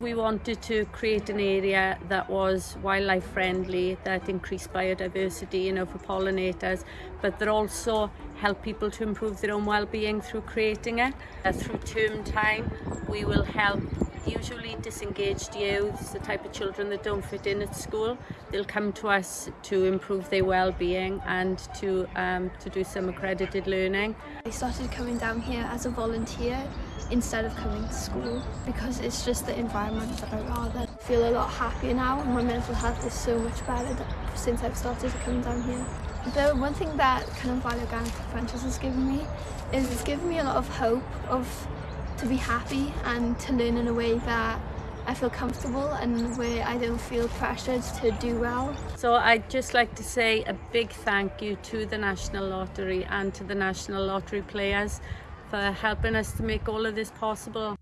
We wanted to create an area that was wildlife friendly, that increased biodiversity, you know, for pollinators, but that also help people to improve their own well-being through creating it. Uh, through term time, we will help usually disengaged youths, the type of children that don't fit in at school. They'll come to us to improve their well-being and to, um, to do some accredited learning. I started coming down here as a volunteer instead of coming to school because it's just the environment that I rather feel a lot happier now and my mental health is so much better since I've started coming down here. The one thing that kind of Valley Organic Adventures has given me is it's given me a lot of hope of to be happy and to learn in a way that I feel comfortable and where I don't feel pressured to do well. So I'd just like to say a big thank you to the National Lottery and to the National Lottery players for helping us to make all of this possible.